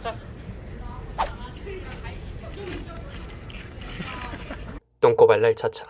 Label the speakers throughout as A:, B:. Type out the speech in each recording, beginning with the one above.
A: 자. 똥꼬발랄 차차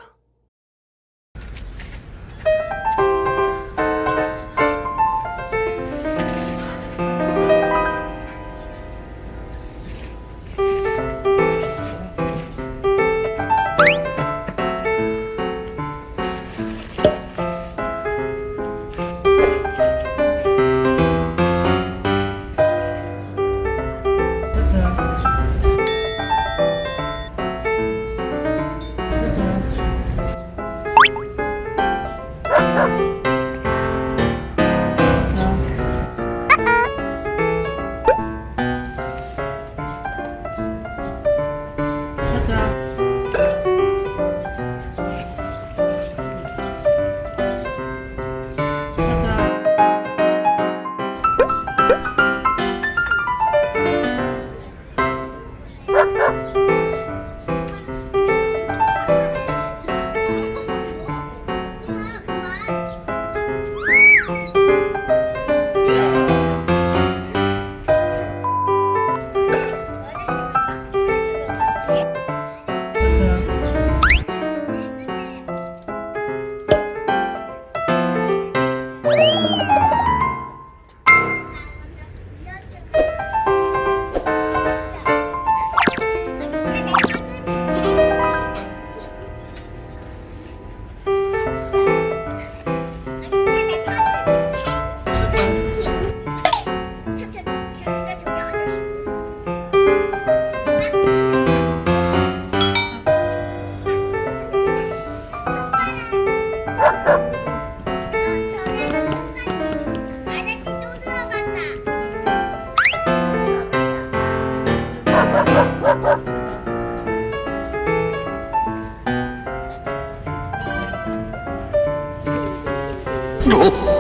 B: 너.